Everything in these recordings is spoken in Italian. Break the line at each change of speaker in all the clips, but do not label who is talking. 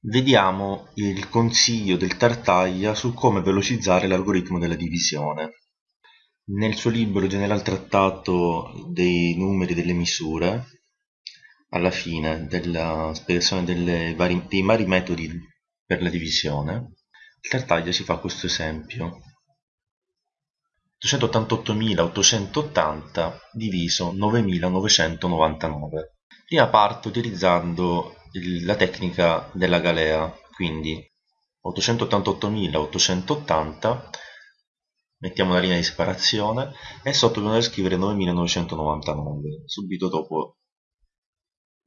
Vediamo il consiglio del Tartaglia su come velocizzare l'algoritmo della divisione. Nel suo libro General Trattato dei numeri delle misure, alla fine della spiegazione vari, dei vari metodi per la divisione, il Tartaglia ci fa questo esempio. 288.880 diviso 9.999. Prima parto utilizzando la tecnica della galea, quindi 888.880, mettiamo una linea di separazione e sotto dobbiamo scrivere 9.999, subito dopo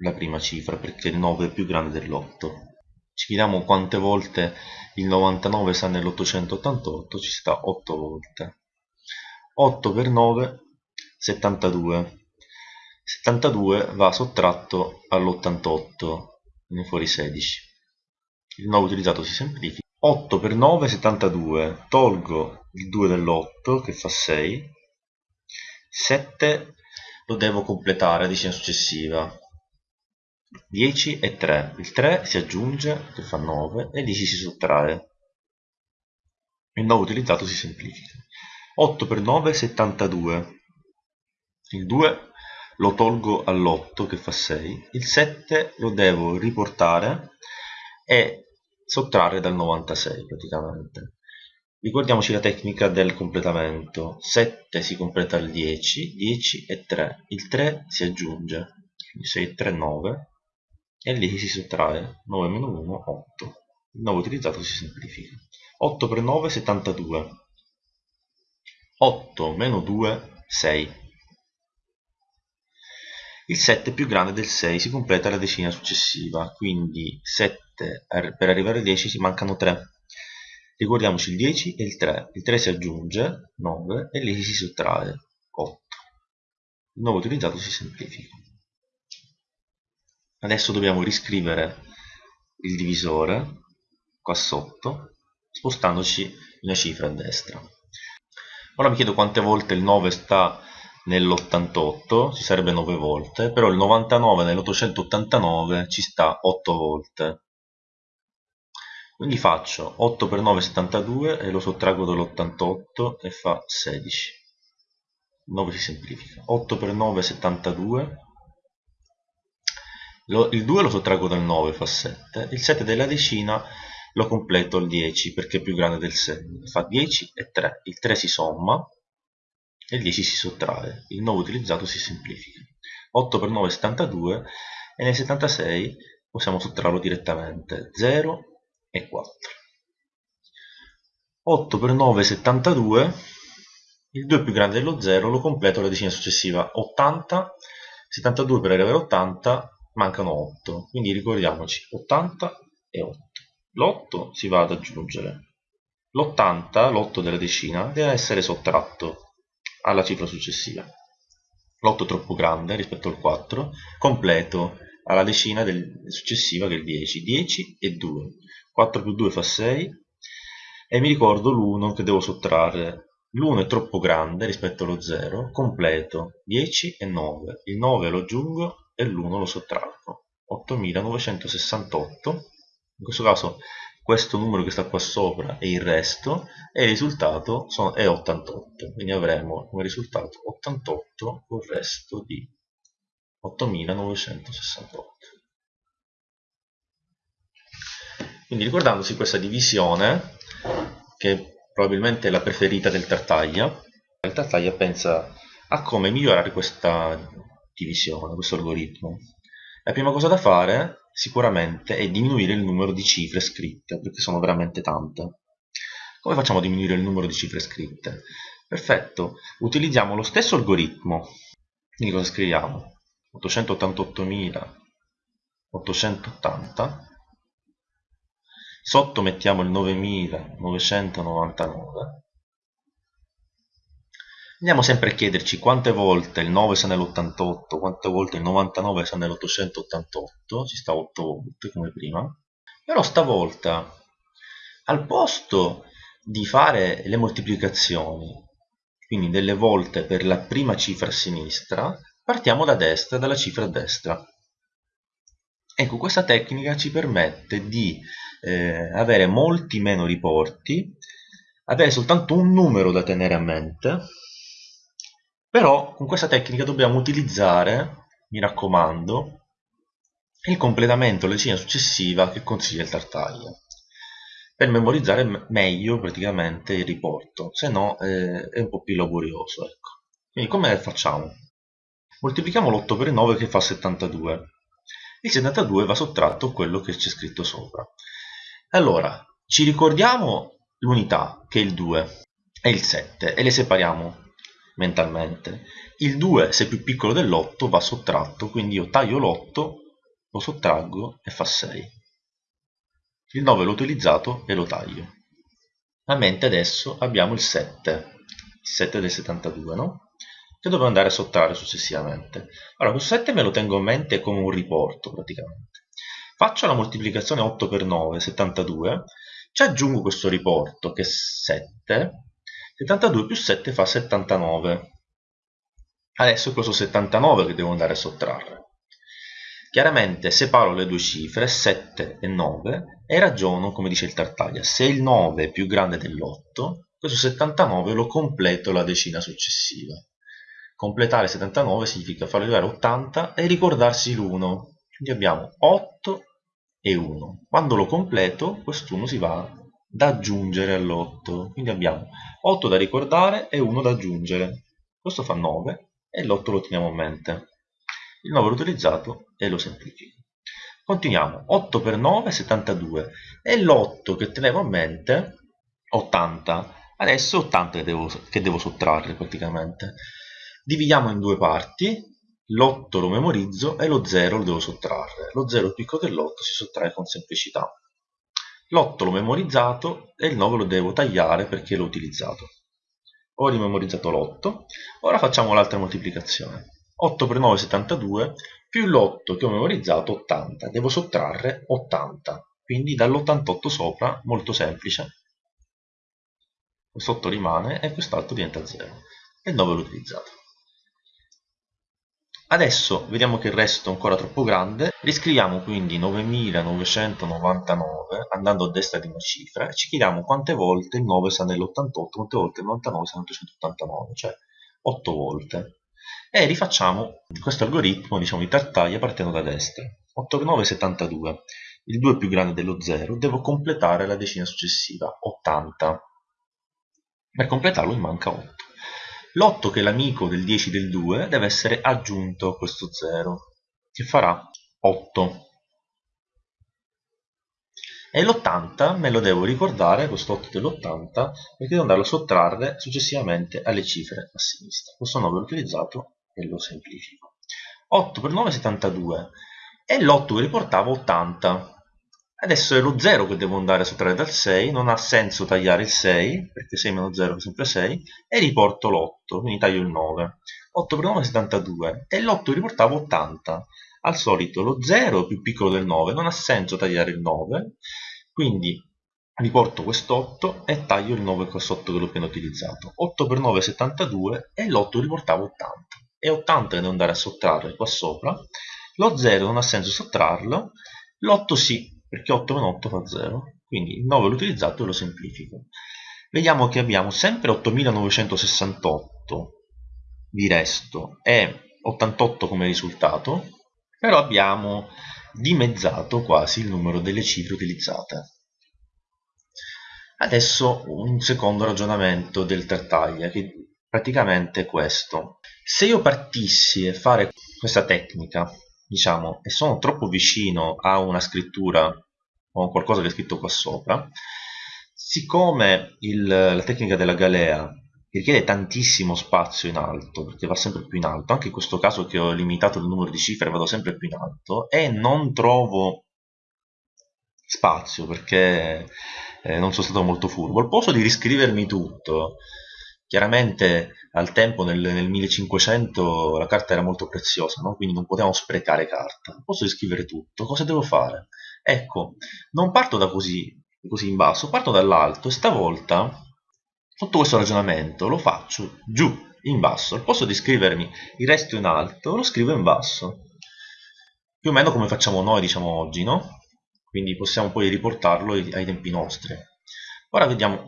la prima cifra, perché il 9 è più grande dell'8. Ci chiediamo quante volte il 99 sta nell'888, ci sta 8 volte. 8 per 9, 72. 72 va sottratto all'88 viene fuori 16 il 9 utilizzato si semplifica. 8 per 9 72 tolgo il 2 dell'8 che fa 6 7 lo devo completare a decina successiva. 10 e 3 il 3 si aggiunge che fa 9 e 10 si sottrae. Il 9 utilizzato si semplifica. 8 per 9 72 il 2 lo tolgo all'8 che fa 6, il 7 lo devo riportare e sottrarre dal 96 praticamente. Ricordiamoci la tecnica del completamento, 7 si completa al 10, 10 e 3, il 3 si aggiunge, quindi 6 e 3 9 e 10 si sottrae, 9 meno 1 8, il 9 utilizzato si semplifica, 8 per 9 72, 8 meno 2 6, il 7 è più grande del 6 si completa la decina successiva quindi 7 per arrivare al 10 ci mancano 3 ricordiamoci il 10 e il 3 il 3 si aggiunge 9 e lì si sottrae 8 il nuovo utilizzato si semplifica. Adesso dobbiamo riscrivere il divisore qua sotto spostandoci una cifra a destra. Ora mi chiedo quante volte il 9 sta nell'88 ci sarebbe 9 volte, però il 99 nell'889 ci sta 8 volte. Quindi faccio 8 per 9 72 e lo sottraggo dall'88 e fa 16. 9 si semplifica. 8 per 9 72. Lo, il 2 lo sottraggo dal 9 fa 7. Il 7 della decina lo completo al 10 perché è più grande del 6. Fa 10 e 3. Il 3 si somma e il 10 si sottrae, il 9 utilizzato si semplifica. 8 per 9 è 72 e nel 76 possiamo sottrarlo direttamente, 0 e 4. 8 per 9 è 72, il 2 è più grande dello 0, lo completo alla decina successiva, 80, 72 per arrivare a 80 mancano 8, quindi ricordiamoci 80 e 8. L'8 si va ad aggiungere, l'80, l'8 della decina, deve essere sottratto alla cifra successiva. L'8 è troppo grande rispetto al 4, completo alla decina del, successiva che è il 10, 10 e 2, 4 più 2 fa 6 e mi ricordo l'1 che devo sottrarre, l'1 è troppo grande rispetto allo 0, completo. 10 e 9, il 9 lo aggiungo e l'1 lo sottraggo, 8968, in questo caso questo numero che sta qua sopra e il resto e il risultato sono, è 88 quindi avremo come risultato 88 con il resto di 8968 quindi ricordandosi questa divisione che probabilmente è la preferita del Tartaglia il Tartaglia pensa a come migliorare questa divisione, questo algoritmo. La prima cosa da fare sicuramente è diminuire il numero di cifre scritte, perché sono veramente tante. Come facciamo a diminuire il numero di cifre scritte? Perfetto, utilizziamo lo stesso algoritmo. Quindi cosa scriviamo? 888.880 sotto mettiamo il 9999 Andiamo sempre a chiederci quante volte il 9 sta nell'88, quante volte il 99 sta nell'888, ci sta 8 volte come prima. Però stavolta, al posto di fare le moltiplicazioni, quindi delle volte per la prima cifra a sinistra, partiamo da destra, dalla cifra a destra. Ecco, questa tecnica ci permette di eh, avere molti meno riporti, avere soltanto un numero da tenere a mente, però con questa tecnica dobbiamo utilizzare, mi raccomando, il completamento la decina successiva che consiglia il Tartaglia per memorizzare meglio praticamente il riporto, se no eh, è un po' più laborioso. Ecco. Quindi come facciamo? Moltiplichiamo l'8 per 9 che fa 72. Il 72 va sottratto quello che c'è scritto sopra. Allora, ci ricordiamo l'unità, che è il 2, e il 7, e le separiamo mentalmente. Il 2, se è più piccolo dell'8, va sottratto, quindi io taglio l'8, lo sottraggo e fa 6 il 9 l'ho utilizzato e lo taglio. A mente adesso abbiamo il 7 il 7 del 72 no? che dovrò andare a sottrarre successivamente. Allora questo 7 me lo tengo in mente come un riporto praticamente. Faccio la moltiplicazione 8 per 9 72 ci aggiungo questo riporto che è 7 72 più 7 fa 79 adesso è questo 79 che devo andare a sottrarre Chiaramente separo le due cifre, 7 e 9, e ragiono come dice il Tartaglia. Se il 9 è più grande dell'8, questo 79 lo completo la decina successiva. Completare 79 significa farlo arrivare a 80 e ricordarsi l'1. Quindi abbiamo 8 e 1. Quando lo completo, quest'uno si va da aggiungere all'8. Quindi abbiamo 8 da ricordare e 1 da aggiungere. Questo fa 9 e l'8 lo teniamo a mente il 9 l'ho utilizzato e lo semplifico. Continuiamo, 8 per 9 72 e l'8 che tenevo a mente 80. Adesso 80 che devo, che devo sottrarre praticamente. Dividiamo in due parti, l'8 lo memorizzo e lo 0 lo devo sottrarre. Lo 0 più piccolo dell'8 si sottrae con semplicità. L'8 l'ho memorizzato e il 9 lo devo tagliare perché l'ho utilizzato. Ho rimemorizzato l'8, ora facciamo l'altra moltiplicazione. 8 per 9 72 più l'8 che ho memorizzato 80 devo sottrarre 80 quindi dall'88 sopra molto semplice. Questo 8 rimane e quest'altro diventa 0 e il 9 l'ho utilizzato adesso vediamo che il resto è ancora troppo grande. Riscriviamo quindi 9999 andando a destra di una cifra e ci chiediamo quante volte il 9 sta nell'88 quante volte il 99 sta nell'889 cioè 8 volte. E rifacciamo questo algoritmo diciamo, di Tartaglia partendo da destra. 8 per 9 è 72 il 2 è più grande dello 0 devo completare la decina successiva 80 per completarlo mi manca 8 l'8 che è l'amico del 10 del 2 deve essere aggiunto a questo 0 che farà 8 e l'80 me lo devo ricordare, questo 8 dell'80, perché devo andarlo a sottrarre successivamente alle cifre a sinistra. Questo 9 l'ho utilizzato e lo semplifico. 8 per 9 è 72 e l'8 che riportava 80. Adesso è lo 0 che devo andare a sottrarre dal 6, non ha senso tagliare il 6, perché 6 meno 0 è sempre 6, e riporto l'8, quindi taglio il 9. 8 per 9 è 72 e l'8 riportava 80. Al solito lo 0 è più piccolo del 9, non ha senso tagliare il 9, quindi riporto quest'8 e taglio il 9 qua sotto che l'ho appena utilizzato. 8 per 9 è 72 e l'8 riportava 80 e 80 devo andare a sottrarre qua sopra lo 0 non ha senso sottrarlo l'8 sì perché 8 meno 8 fa 0 quindi il 9 l'ho utilizzato e lo semplifico. Vediamo che abbiamo sempre 8968 di resto e 88 come risultato però abbiamo dimezzato quasi il numero delle cifre utilizzate. Adesso un secondo ragionamento del Tartaglia che praticamente è questo. Se io partissi a fare questa tecnica diciamo e sono troppo vicino a una scrittura o qualcosa che è scritto qua sopra siccome il, la tecnica della galea richiede tantissimo spazio in alto perché va sempre più in alto anche in questo caso che ho limitato il numero di cifre vado sempre più in alto e non trovo spazio perché eh, non sono stato molto furbo. Al posto di riscrivermi tutto Chiaramente al tempo, nel, nel 1500, la carta era molto preziosa, no? quindi non potevamo sprecare carta. Posso scrivere tutto, cosa devo fare? Ecco, non parto da così, così in basso, parto dall'alto e stavolta, sotto questo ragionamento, lo faccio giù, in basso. Al posto di scrivermi il resto in alto, lo scrivo in basso. più o meno come facciamo noi diciamo oggi, no? Quindi possiamo poi riportarlo ai tempi nostri. Ora vediamo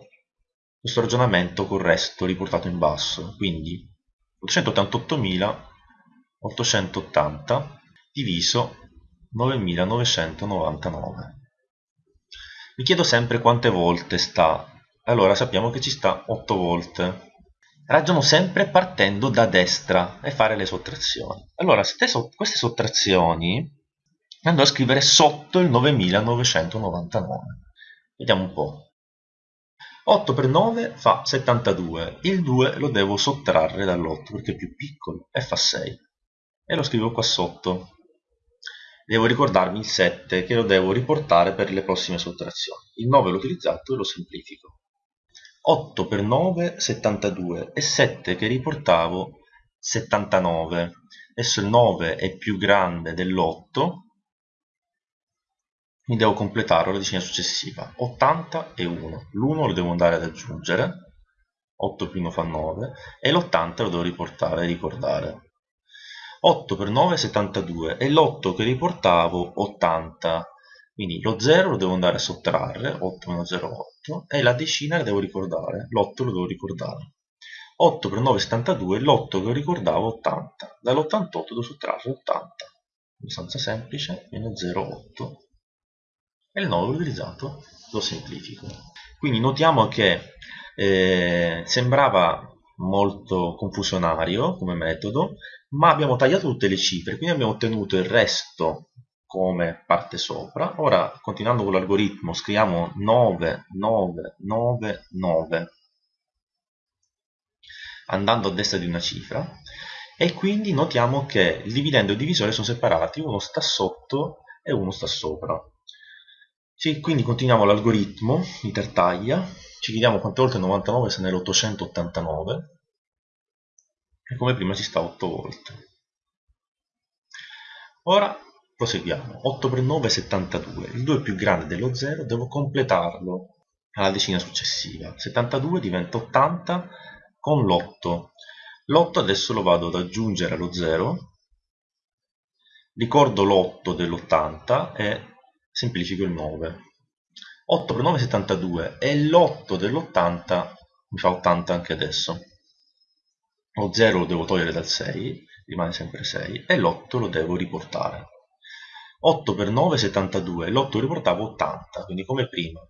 questo ragionamento col resto riportato in basso, quindi 888.880 diviso 9.999. Mi chiedo sempre quante volte sta, allora sappiamo che ci sta 8 volte. Ragiono sempre partendo da destra e fare le sottrazioni. Allora, queste sottrazioni andrò a scrivere sotto il 9999. Vediamo un po'. 8 per 9 fa 72, il 2 lo devo sottrarre dall'8 perché è più piccolo e fa 6 e lo scrivo qua sotto. Devo ricordarmi il 7 che lo devo riportare per le prossime sottrazioni. Il 9 l'ho utilizzato e lo semplifico. 8 per 9 72 e 7 che riportavo 79. Adesso il 9 è più grande dell'8 mi devo completare la decina successiva. 80 e 1 l'1 lo devo andare ad aggiungere. 8 più 1 fa 9 e l'80 lo devo riportare e ricordare. 8 per 9 è 72 e l'8 che riportavo 80 quindi lo 0 lo devo andare a sottrarre. 8 meno 0 8 e la decina la devo ricordare. L'8 lo devo ricordare. 8 per 9 è 72 l'8 che ricordavo 80 dall'88 devo sottrarre 80 abbastanza semplice meno 0 8 e il 9 utilizzato lo semplifico. Quindi notiamo che eh, sembrava molto confusionario come metodo ma abbiamo tagliato tutte le cifre quindi abbiamo ottenuto il resto come parte sopra. Ora continuando con l'algoritmo scriviamo 9 9 9 9 andando a destra di una cifra. E quindi notiamo che il dividendo e il divisore sono separati uno sta sotto e uno sta sopra sì, quindi continuiamo l'algoritmo di Tartaglia, ci chiediamo quante volte 99 se nell'889 e come prima ci sta 8 volte. Ora proseguiamo, 8 per 9 è 72, il 2 è più grande dello 0, devo completarlo alla decina successiva, 72 diventa 80 con l'8, l'8 adesso lo vado ad aggiungere allo 0, ricordo l'8 dell'80 e semplifico il 9 8 per 9 è 72 e l'8 dell'80 mi fa 80 anche adesso. Lo 0 lo devo togliere dal 6 rimane sempre 6 e l'8 lo devo riportare. 8 per 9 è 72 l'8 riportavo 80 quindi come prima.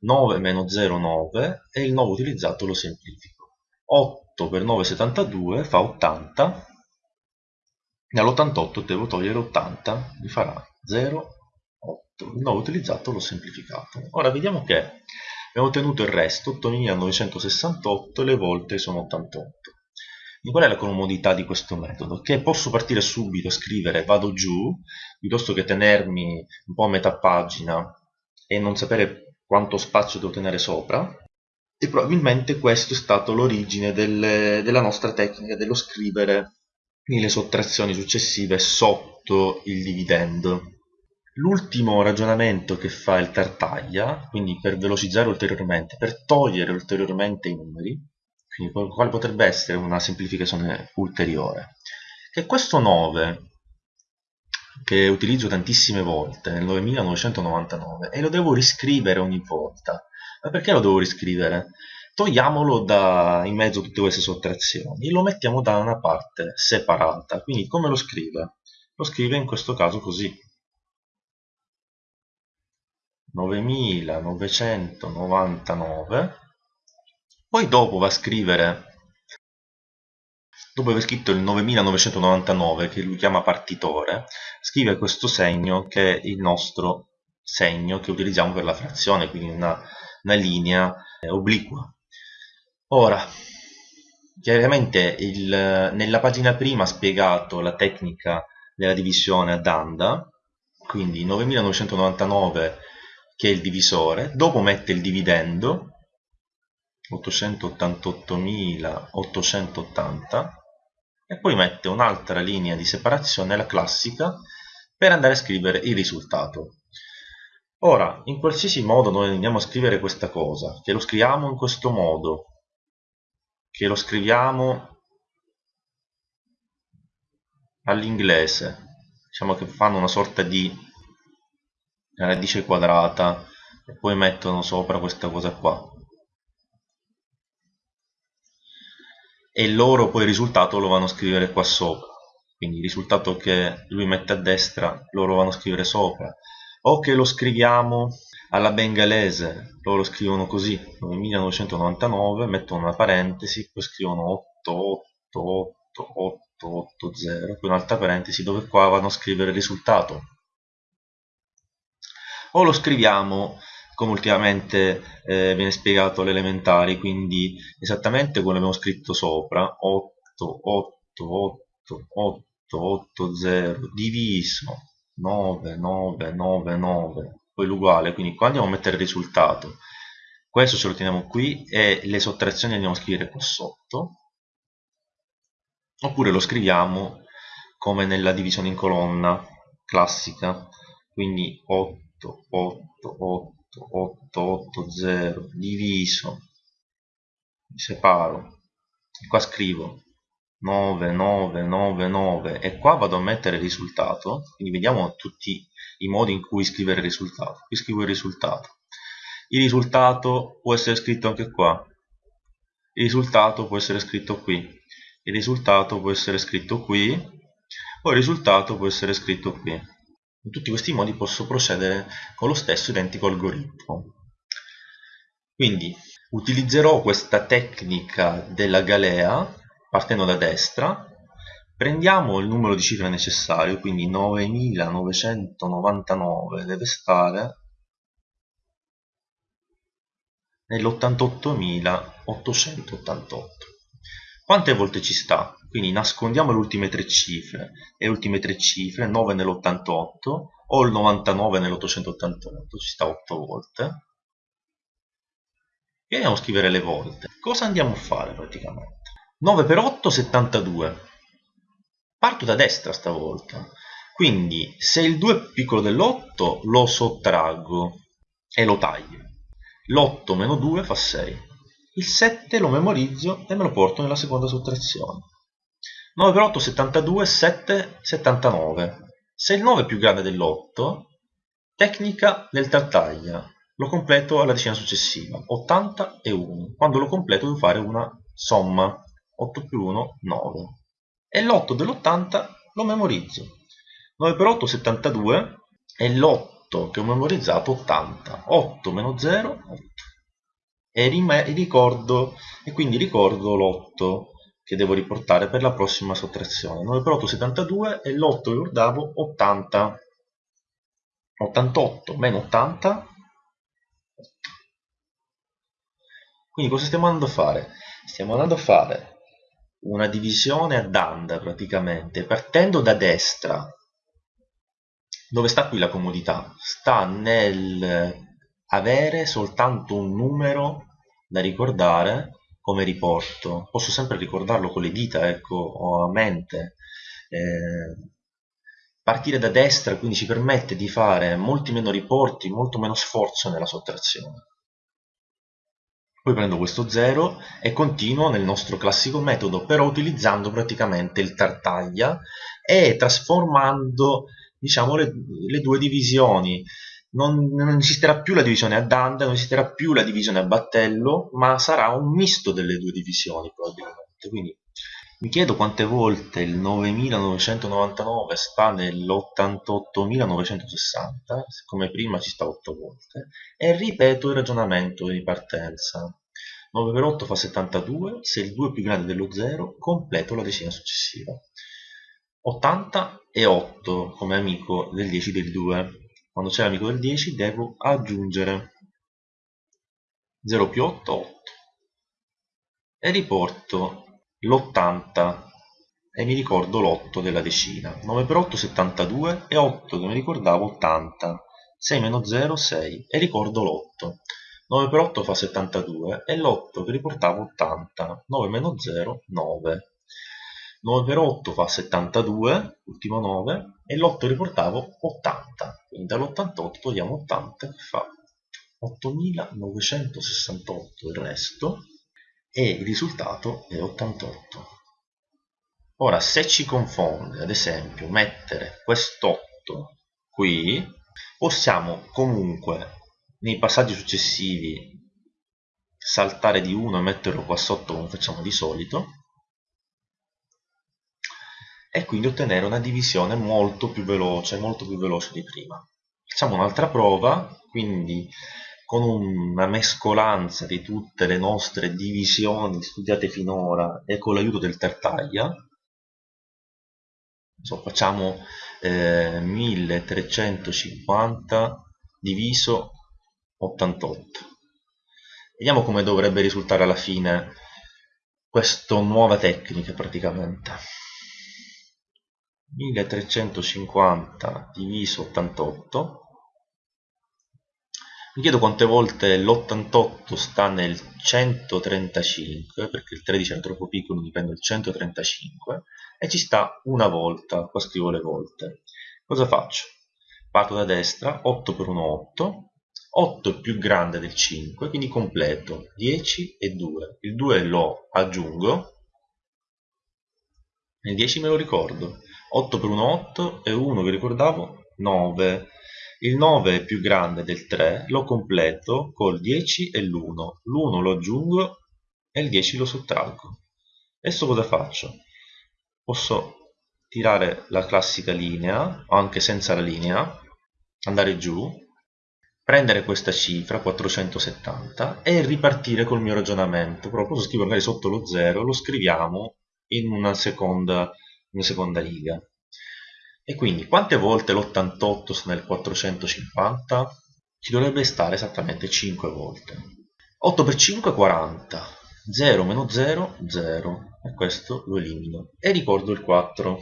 9 meno 0 9 e il 9 utilizzato lo semplifico. 8 per 9 è 72 fa 80 dall'88 devo togliere 80 mi farà 0 il nuovo utilizzato l'ho semplificato. Ora vediamo che abbiamo ottenuto il resto, 8968, le volte sono 88. E qual è la comodità di questo metodo? Che posso partire subito e scrivere vado giù, piuttosto che tenermi un po' a metà pagina e non sapere quanto spazio devo tenere sopra, e probabilmente questo è stato l'origine del, della nostra tecnica dello scrivere le sottrazioni successive sotto il dividendo. L'ultimo ragionamento che fa il Tartaglia, quindi per velocizzare ulteriormente, per togliere ulteriormente i numeri, quindi quale potrebbe essere una semplificazione ulteriore, che questo 9, che utilizzo tantissime volte, nel 9999, e lo devo riscrivere ogni volta. Ma perché lo devo riscrivere? Togliamolo da in mezzo a tutte queste sottrazioni e lo mettiamo da una parte separata. Quindi come lo scrive? Lo scrive in questo caso così 9999 poi dopo va a scrivere dopo aver scritto il 9999 che lui chiama partitore scrive questo segno che è il nostro segno che utilizziamo per la frazione quindi una, una linea eh, obliqua. Ora chiaramente il, nella pagina prima ha spiegato la tecnica della divisione ad anda quindi 9999 che è il divisore, dopo mette il dividendo, 888.880, e poi mette un'altra linea di separazione, la classica, per andare a scrivere il risultato. Ora, in qualsiasi modo noi andiamo a scrivere questa cosa, che lo scriviamo in questo modo, che lo scriviamo all'inglese, diciamo che fanno una sorta di radice quadrata e poi mettono sopra questa cosa qua. E loro poi il risultato lo vanno a scrivere qua sopra. Quindi il risultato che lui mette a destra loro vanno a scrivere sopra. O che lo scriviamo alla bengalese loro scrivono così 1999 mettono una parentesi poi scrivono 888880 poi un'altra parentesi dove qua vanno a scrivere il risultato o lo scriviamo come ultimamente eh, viene spiegato alle quindi esattamente come abbiamo scritto sopra 888880 diviso 9999 poi l'uguale quindi qua andiamo a mettere il risultato. Questo ce lo teniamo qui e le sottrazioni andiamo a scrivere qua sotto oppure lo scriviamo come nella divisione in colonna classica quindi 8 8 8 8 8 0 diviso mi separo. E qua scrivo 9 9 9 9 e qua vado a mettere il risultato. Quindi vediamo tutti i modi in cui scrivere il risultato. Qui scrivo il risultato. Il risultato può essere scritto anche qua. Il risultato può essere scritto qui. Il risultato può essere scritto qui. O il risultato può essere scritto qui in tutti questi modi posso procedere con lo stesso identico algoritmo. Quindi utilizzerò questa tecnica della galea partendo da destra, prendiamo il numero di cifre necessario, quindi 9999 deve stare nell'88.888. Quante volte ci sta? Quindi nascondiamo le ultime tre cifre le ultime tre cifre, 9 nell'88 o il 99 nell'888, ci sta 8 volte. E andiamo a scrivere le volte. Cosa andiamo a fare praticamente? 9 per 8, 72. Parto da destra stavolta. Quindi se il 2 è piccolo dell'8 lo sottraggo e lo taglio. L'8 meno 2 fa 6 il 7 lo memorizzo e me lo porto nella seconda sottrazione 9 per 8 72 7 79 se il 9 è più grande dell'8 tecnica del tartaglia. Lo completo alla decina successiva. 80 e 1 quando lo completo devo fare una somma. 8 più 1 9 e l'8 dell'80 lo memorizzo. 9 per 8 72 e l'8 che ho memorizzato 80 8 meno 0 8 e ricordo. E quindi ricordo l'8 che devo riportare per la prossima sottrazione 9 per 8 72 e l'8 ricordavo 80 88 meno 80 quindi cosa stiamo andando a fare? stiamo andando a fare una divisione ad and praticamente partendo da destra dove sta qui la comodità? sta nel avere soltanto un numero da ricordare come riporto. Posso sempre ricordarlo con le dita ecco o a mente eh, partire da destra quindi ci permette di fare molti meno riporti molto meno sforzo nella sottrazione. Poi prendo questo 0 e continuo nel nostro classico metodo però utilizzando praticamente il tartaglia e trasformando diciamo le, le due divisioni non, non, esisterà più la divisione a Danda, non esisterà più la divisione a battello, ma sarà un misto delle due divisioni probabilmente. Quindi mi chiedo quante volte il 9999 sta nell'88960, come prima ci sta 8 volte, e ripeto il ragionamento di partenza. 9 per 8 fa 72, se il 2 è più grande dello 0, completo la decina successiva. 80 e 8 come amico del 10 del 2 quando c'è l'amico del 10 devo aggiungere 0 più 8 8 e riporto l'80 e mi ricordo l'8 della decina. 9 per 8 72 e 8 che mi ricordavo 80 6 meno 0 6 e ricordo l'8 9 per 8 fa 72 e l'8 che riportavo 80 9 meno 0 9 9 per 8 fa 72, ultimo 9, e l'8 riportavo 80, quindi dall'88 togliamo 80 che fa 8968 il resto e il risultato è 88. ora se ci confonde ad esempio mettere quest'8 qui possiamo comunque nei passaggi successivi saltare di 1 e metterlo qua sotto come facciamo di solito e quindi ottenere una divisione molto più veloce, molto più veloce di prima. Facciamo un'altra prova, quindi con una mescolanza di tutte le nostre divisioni studiate finora e con l'aiuto del Tartaglia, so, facciamo eh, 1350 diviso 88. Vediamo come dovrebbe risultare alla fine questa nuova tecnica praticamente. 1350 diviso 88 mi chiedo quante volte l'88 sta nel 135 perché il 13 è troppo piccolo mi prendo il 135 e ci sta una volta qua scrivo le volte. Cosa faccio? parto da destra 8 per 1 8 8 è più grande del 5 quindi completo 10 e 2 il 2 lo aggiungo il 10 me lo ricordo 8 per 1 8 e 1 che ricordavo 9 il 9 è più grande del 3, lo completo col 10 e l'1. L'1 lo aggiungo e il 10 lo sottraggo. Adesso cosa faccio? Posso tirare la classica linea, anche senza la linea, andare giù, prendere questa cifra, 470, e ripartire col mio ragionamento. Però posso scrivere magari sotto lo 0, lo scriviamo in una seconda, in seconda riga. E quindi quante volte l'88 sta nel 450? Ci dovrebbe stare esattamente 5 volte. 8 per 5 è 40. 0 meno 0, 0. E questo lo elimino. E ricordo il 4.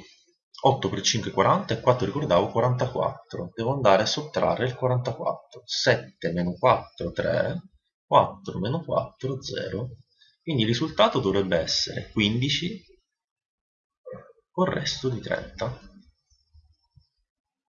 8 per 5 è 40 e 4 ricordavo 44. Devo andare a sottrarre il 44. 7 meno 4, 3. 4 meno 4, 0. Quindi il risultato dovrebbe essere 15 con il resto di 30.